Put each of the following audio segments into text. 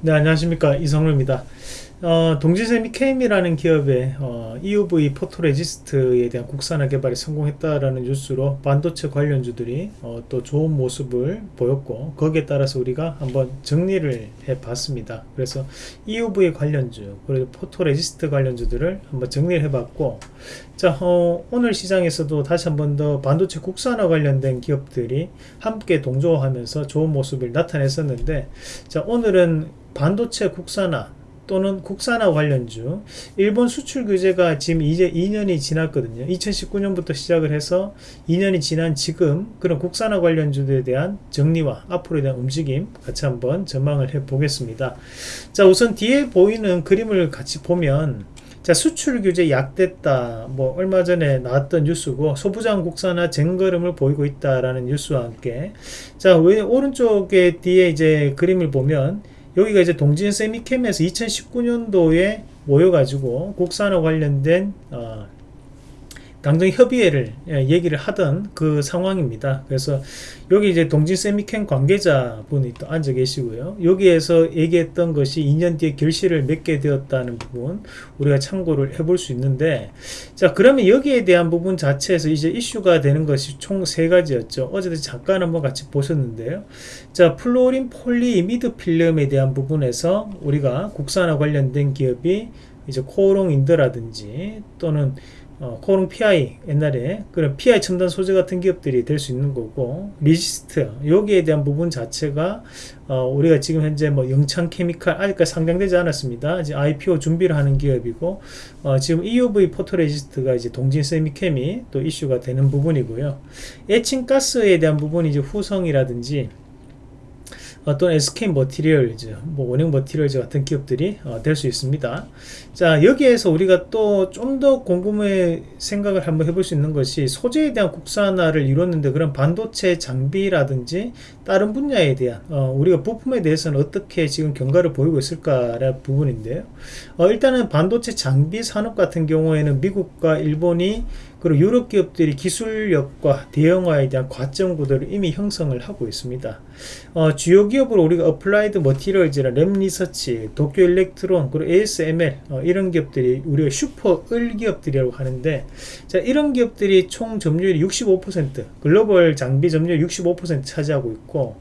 네 안녕하십니까. 이성루입니다 어, 동진쎄미켐이라는 기업의 어, EUV photoresist에 대한 국산화 개발이 성공했다라는 뉴스로 반도체 관련주들이 어, 또 좋은 모습을 보였고 거기에 따라서 우리가 한번 정리를 해 봤습니다. 그래서 EUV 관련주 그리고 photoresist 관련주들을 한번 정리를 해 봤고 자 어, 오늘 시장에서도 다시 한번 더 반도체 국산화 관련된 기업들이 함께 동조하면서 좋은 모습을 나타냈었는데 자 오늘은 반도체 국산화 또는 국산화 관련주. 일본 수출 규제가 지금 이제 2년이 지났거든요. 2019년부터 시작을 해서 2년이 지난 지금 그런 국산화 관련주들에 대한 정리와 앞으로에 대한 움직임 같이 한번 전망을 해 보겠습니다. 자 우선 뒤에 보이는 그림을 같이 보면 자 수출 규제 약됐다. 뭐 얼마 전에 나왔던 뉴스고 소부장 국산화 쟁걸음을 보이고 있다라는 뉴스와 함께. 자 오른쪽에 뒤에 이제 그림을 보면 여기가 이제 동진 세미캠에서 2019년도에 모여가지고 국산화 관련된 어, 당정 협의회를 예, 얘기를 하던 그 상황입니다. 그래서 여기 이제 동진 세미캠 관계자 분이 또 앉아 계시고요. 여기에서 얘기했던 것이 2년 뒤에 결실을 맺게 되었다는 부분 우리가 참고를 해볼 수 있는데 자 그러면 여기에 대한 부분 자체에서 이제 이슈가 되는 것이 총 세 가지였죠. 어제도 잠깐 한번 같이 보셨는데요. 자 플루오린 폴리이미드 필름에 대한 부분에서 우리가 국산화 관련된 기업이 이제 코오롱인더라든지 또는 어, 코오롱 PI 옛날에 그런 PI 첨단 소재 같은 기업들이 될 수 있는 거고 resist 여기에 대한 부분 자체가 어, 우리가 지금 현재 뭐 영창 케미칼 아직까지 상장되지 않았습니다. 이제 IPO 준비를 하는 기업이고 어, 지금 EUV photoresist가 이제 동진쎄미켐이 또 이슈가 되는 부분이고요. 에칭 가스에 대한 부분이 이제 후성이라든지 어떤 SK 머티리얼즈, 뭐 원형 머티리얼즈 같은 기업들이 어, 될 수 있습니다. 자 여기에서 우리가 또 좀더 궁금해 생각을 한번 해볼 수 있는 것이 소재에 대한 국산화를 이뤘는데 그런 반도체 장비라든지 다른 분야에 대한 어, 우리가 부품에 대해서는 어떻게 지금 경과를 보이고 있을까라는 부분인데요. 어, 일단은 반도체 장비 산업 같은 경우에는 미국과 일본이 그리고 유럽 기업들이 기술력과 대형화에 대한 과점 구도를 이미 형성을 하고 있습니다. 어, 주요 기업으로 우리가 어플라이드 머티리얼즈나 램리서치, 도쿄 일렉트론, 그리고 ASML 어, 이런 기업들이 우리가 슈퍼 을 기업들이라고 하는데 자 이런 기업들이 총 점유율이 65% 글로벌 장비 점유율 65% 차지하고 있고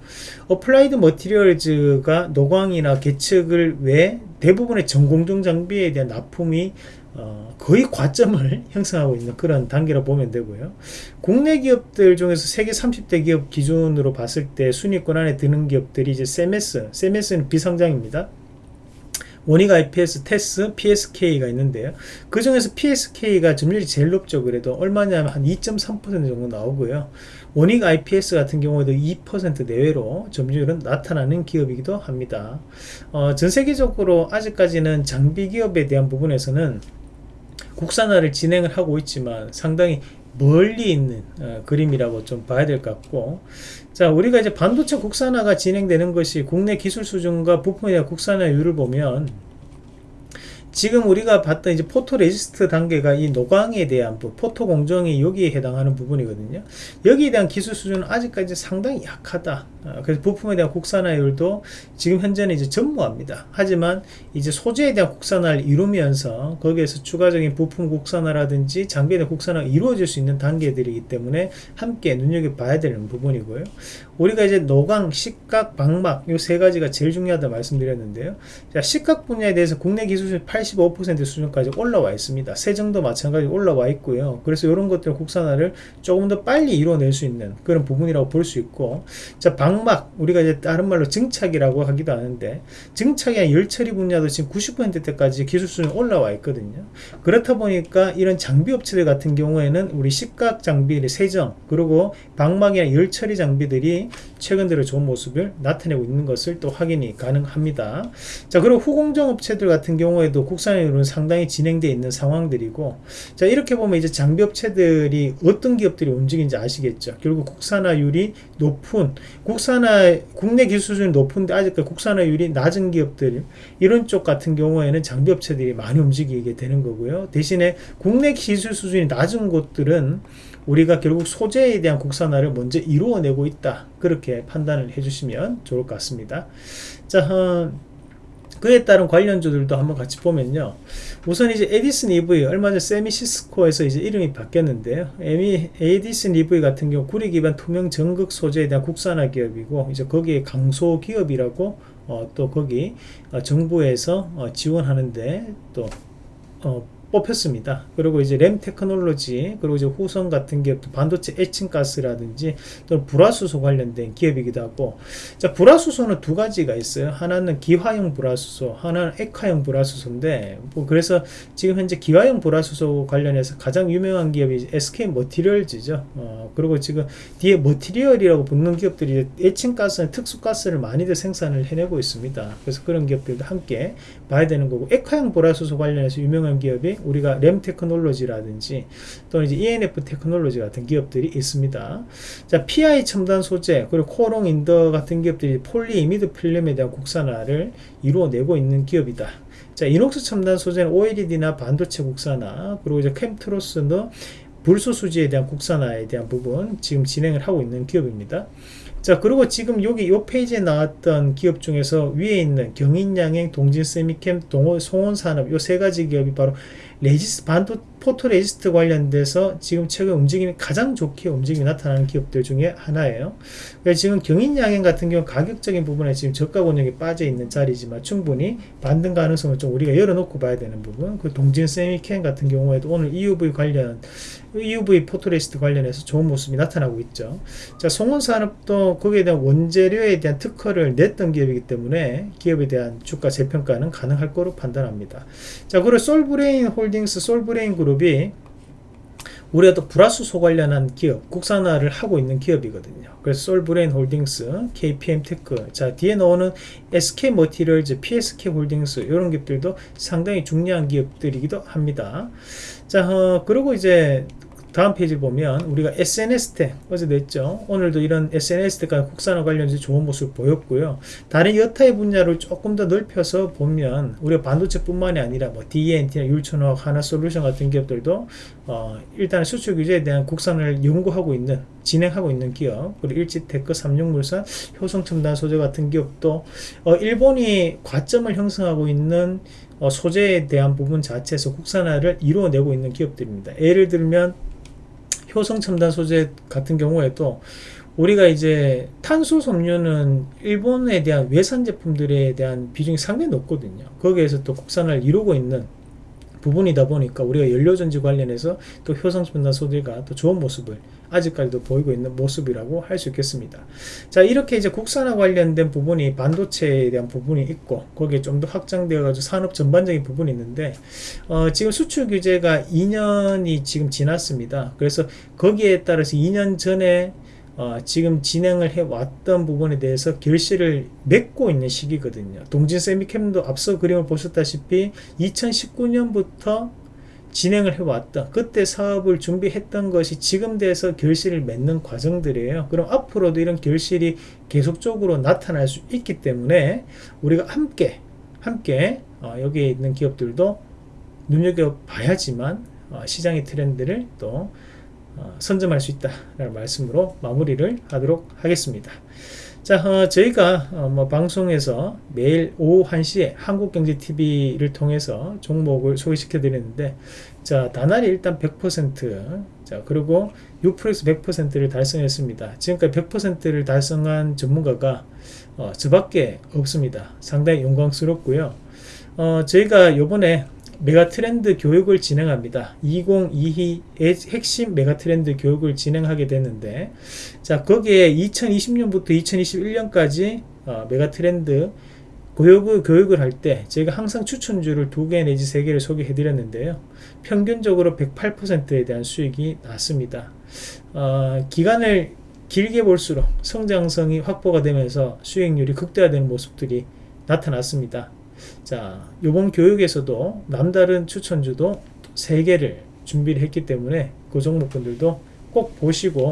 어플라이드 머티리얼즈가 노광이나 계측을 외 대부분의 전공정 장비에 대한 납품이 어, 거의 과점을 형성하고 있는 그런 단계로 보면 되고요. 국내 기업들 중에서 세계 30대 기업 기준으로 봤을 때 순위권 안에 드는 기업들이 이제 세메스, 세메스는 비상장입니다. 원익 IPS, 테스, PSK가 있는데요. 그 중에서 PSK가 점유율이 제일 높죠. 그래도 얼마냐면 한 2.3% 정도 나오고요. 원익 IPS 같은 경우에도 2% 내외로 점유율은 나타나는 기업이기도 합니다. 어, 전 세계적으로 아직까지는 장비 기업에 대한 부분에서는 국산화를 진행을 하고 있지만 상당히 멀리 있는 어, 그림이라고 좀 봐야 될 것 같고. 자 우리가 이제 반도체 국산화가 진행되는 것이 국내 기술 수준과 대한 국산화율을 보면 지금 우리가 봤던 이제 포토 레지스트 단계가 이 노광에 대한 부, 포토 공정이 여기에 해당하는 부분이거든요. 여기에 대한 기술 수준은 아직까지 상당히 약하다. 어, 그래서 부품에 대한 국산화율도 지금 현재는 이제 전무합니다. 하지만 이제 소재에 대한 국산화를 이루면서 거기에서 추가적인 부품 국산화라든지 장비에 대한 국산화가 이루어질 수 있는 단계들이기 때문에 함께 눈여겨봐야 되는 부분이고요. 우리가 이제 노광, 식각, 방막 이 세 가지가 제일 중요하다 말씀드렸는데요. 자, 식각 분야에 대해서 국내 기술이 85% 수준까지 올라와 있습니다. 세정도 마찬가지로 올라와 있고요. 그래서 이런 것들 국산화를 조금 더 빨리 이루어낼 수 있는 그런 부분이라고 볼 수 있고 자 방막 우리가 이제 다른 말로 증착이라고 하기도 하는데 증착이나 열처리 분야도 지금 90%대까지 기술 수준 올라와 있거든요. 그렇다 보니까 이런 장비 업체들 같은 경우에는 우리 식각 장비의 세정 그리고 방막이나 열처리 장비들이 최근 들어 좋은 모습을 나타내고 있는 것을 또 확인이 가능합니다. 자 그리고 후공정 업체들 같은 경우에도 국산화율은 상당히 진행되어 있는 상황들이고 자 이렇게 보면 이제 장비업체들이 어떤 기업들이 움직이는지 아시겠죠? 결국 국산화율이 높은 국산화 국내 기술 수준이 높은데 아직까지 국산화율이 낮은 기업들 이런 쪽 같은 경우에는 장비업체들이 많이 움직이게 되는 거고요. 대신에 국내 기술 수준이 낮은 곳들은 우리가 결국 소재에 대한 국산화를 먼저 이루어내고 있다. 그렇게 판단을 해주시면 좋을 것 같습니다. 자 어, 그에 따른 관련주들도 한번 같이 보면요. 우선 이제 에디슨 EV 얼마 전 세미시스코에서 이제 이름이 바뀌었는데요. 에디슨 EV 같은 경우 구리 기반 투명 전극 소재에 대한 국산화 기업이고 이제 거기에 강소 기업이라고 어, 또 거기 어, 정부에서 어, 지원하는데 또 어, 뽑혔습니다. 그리고 이제 램 테크놀로지 그리고 이제 후성 같은 기업도 반도체 에칭 가스라든지 또는 불화수소 관련된 기업이기도 하고 자 불화수소는 두 가지가 있어요. 하나는 기화용 불화수소, 하나는 액화용 불화수소인데 뭐 그래서 지금 현재 기화용 불화수소 관련해서 가장 유명한 기업이 SK 머티리얼즈죠. 어, 그리고 지금 뒤에 머티리얼이라고 붙는 기업들이 에칭 가스는 특수 가스를 많이들 생산을 해내고 있습니다. 그래서 그런 기업들도 함께 봐야 되는 거고 액화용 불화수소 관련해서 유명한 기업이 우리가 램 테크놀로지라든지 또는 이제 ENF 테크놀로지 같은 기업들이 있습니다. 자, PI 첨단 소재 그리고 코오롱 인더 같은 기업들이 폴리 이미드 필름에 대한 국산화를 이루어내고 있는 기업이다. 자, 이녹스 첨단 소재는 OLED나 반도체 국산화 그리고 이제 켐트로스는 불소 수지에 대한 국산화에 대한 부분 지금 진행을 하고 있는 기업입니다. 자 그리고 지금 여기 요 페이지에 나왔던 기업 중에서 위에 있는 경인양행 동진쎄미켐 동호 송원산업 요 세 가지 기업이 바로 레지스 반도 포토 레지스트 관련돼서 지금 최근 움직임이 가장 좋게 움직임이 나타나는 기업들 중에 하나예요. 지금 경인양행 같은 경우 가격적인 부분에 지금 저가 권역이 빠져 있는 자리지만 충분히 반등 가능성을 좀 우리가 열어놓고 봐야 되는 부분. 그 동진 쎄미켐 같은 경우에도 오늘 EUV 관련 EUV 포토레지스트 관련해서 좋은 모습이 나타나고 있죠. 자, 송원산업도 거기에 대한 원재료에 대한 특허를 냈던 기업이기 때문에 기업에 대한 주가 재평가는 가능할 거로 판단합니다. 자, 그리고 솔브레인 홀딩스, 솔브레인 그룹 이 우리가 또 불화수소 관련한 기업, 국산화를 하고 있는 기업이거든요. 그래서 솔브레인 홀딩스, KPM 테크, 자 뒤에 나오는 SK 머티리얼즈, PSK 홀딩스 이런 기업들도 상당히 중요한 기업들이기도 합니다. 자 어, 그리고 이제 다음 페이지 보면 우리가 SNS 텍 어제 냈죠. 오늘도 이런 SNS 텍과 국산화 관련해서 좋은 모습을 보였고요. 다른 여타의 분야를 조금 더 넓혀서 보면 우리가 반도체 뿐만이 아니라 뭐 DNT나 율천화학 하나솔루션 같은 기업들도 어, 일단 수출 규제에 대한 국산을 연구하고 있는 진행하고 있는 기업. 그리고 일지테크, 삼육물산, 효성첨단 소재 같은 기업도 어, 일본이 과점을 형성하고 있는 어, 소재에 대한 부분 자체에서 국산화를 이루어내고 있는 기업들입니다. 예를 들면 효성 첨단 소재 같은 경우에도 우리가 이제 탄소 섬유는 일본에 대한 외산 제품들에 대한 비중이 상당히 높거든요. 거기에서 또 국산을 이루고 있는 부분이다 보니까 우리가 연료전지 관련해서 또 효성첨단 소재가 또 좋은 모습을 아직까지도 보이고 있는 모습이라고 할 수 있겠습니다. 자 이렇게 이제 국산화 관련된 부분이 반도체에 대한 부분이 있고 거기에 좀 더 확장되어 가지고 산업 전반적인 부분이 있는데 어, 지금 수출 규제가 2년이 지금 지났습니다. 그래서 거기에 따라서 2년 전에 어, 지금 진행을 해왔던 부분에 대해서 결실을 맺고 있는 시기거든요. 동진 세미캠도 앞서 그림을 보셨다시피 2019년부터 진행을 해왔던 그때 사업을 준비했던 것이 지금 돼서 결실을 맺는 과정들이에요. 그럼 앞으로도 이런 결실이 계속적으로 나타날 수 있기 때문에 우리가 함께 함께 어, 여기에 있는 기업들도 눈여겨봐야지만 어, 시장의 트렌드를 또 어, 선점할 수 있다라는 말씀으로 마무리를 하도록 하겠습니다. 자, 어, 저희가 어, 뭐 방송에서 매일 오후 1시에 한국경제TV를 통해서 종목을 소개시켜 드리는데 자, 다날이 일단 100% 자, 그리고 6프렉스 100%를 달성했습니다. 지금까지 100%를 달성한 전문가가 어, 저밖에 없습니다. 상당히 영광스럽고요. 어, 저희가 요번에 메가트렌드 교육을 진행합니다. 2022 핵심 메가트렌드 교육을 진행하게 됐는데 자 거기에 2020년부터 2021년까지 어, 메가트렌드 교육을, 교육을 할 때 제가 항상 추천주를 두 개 내지 세 개를 소개해 드렸는데요. 평균적으로 108%에 대한 수익이 났습니다. 어, 기간을 길게 볼수록 성장성이 확보가 되면서 수익률이 극대화되는 모습들이 나타났습니다. 자, 요번 교육에서도 남다른 추천주도 3개를 준비를 했기 때문에 그 종목분들도 꼭 보시고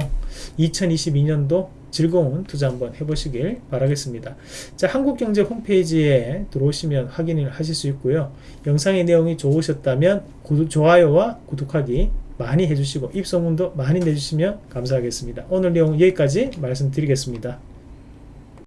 2022년도 즐거운 투자 한번 해보시길 바라겠습니다. 자, 한국경제 홈페이지에 들어오시면 확인을 하실 수 있고요. 영상의 내용이 좋으셨다면 구독, 좋아요와 구독하기 많이 해주시고 입소문도 많이 내주시면 감사하겠습니다. 오늘 내용 여기까지 말씀드리겠습니다.